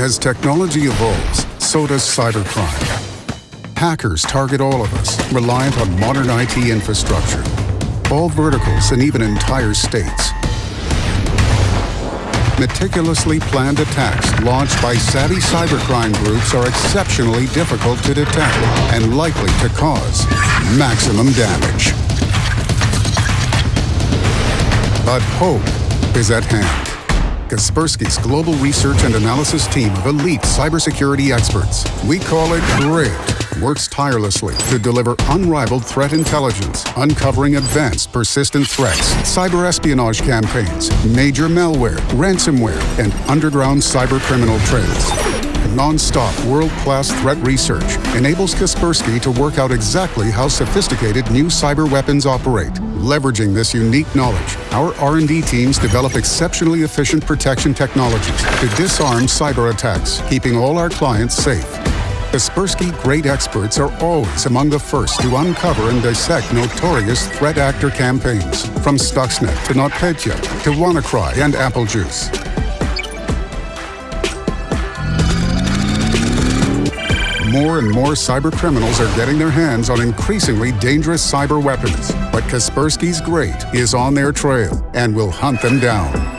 As technology evolves, so does cybercrime. Hackers target all of us, reliant on modern IT infrastructure. All verticals and even entire states. Meticulously planned attacks launched by savvy cybercrime groups are exceptionally difficult to detect and likely to cause maximum damage. But hope is at hand. Kaspersky's global research and analysis team of elite cybersecurity experts, we call it GReAT, works tirelessly to deliver unrivaled threat intelligence, uncovering advanced persistent threats, cyber espionage campaigns, major malware, ransomware, and underground cyber criminal non-stop world-class threat research enables Kaspersky to work out exactly how sophisticated new cyber weapons operate. Leveraging this unique knowledge, our R&D teams develop exceptionally efficient protection technologies to disarm cyber attacks, keeping all our clients safe. Kaspersky GReAT experts are always among the first to uncover and dissect notorious threat actor campaigns, from Stuxnet to NotPetya to WannaCry and AppleJeus. More and more cyber criminals are getting their hands on increasingly dangerous cyber weapons. But Kaspersky's GReAT is on their trail and will hunt them down.